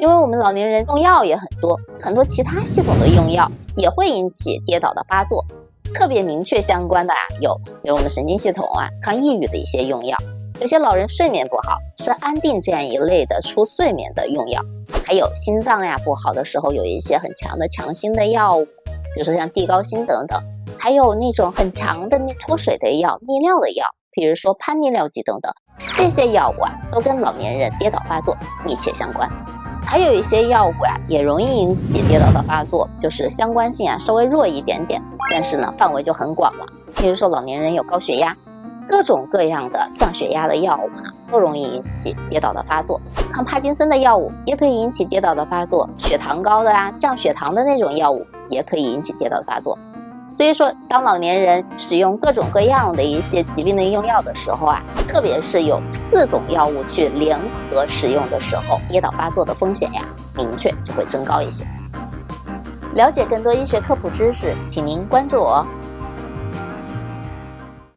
因为我们老年人用药也很多，很多其他系统的用药也会引起跌倒的发作。特别明确相关的啊，有比如我们神经系统啊，抗抑郁的一些用药；有些老人睡眠不好，吃安定这样一类的促睡眠的用药；还有心脏呀不好的时候，有一些很强的强心的药物，比如说像地高辛等等；还有那种很强的脱水的药、利尿的药，比如说潘利尿剂等等。这些药物啊，都跟老年人跌倒发作密切相关。还有一些药物啊，也容易引起跌倒的发作，就是相关性啊稍微弱一点点，但是呢范围就很广了。譬如说老年人有高血压，各种各样的降血压的药物呢，都容易引起跌倒的发作。抗帕金森的药物也可以引起跌倒的发作，血糖高的啊，降血糖的那种药物也可以引起跌倒的发作。所以说，当老年人使用各种各样的一些疾病的用药的时候啊，特别是有四种药物去联合使用的时候，跌倒发作的风险呀，明确就会增高一些。了解更多医学科普知识，请您关注我。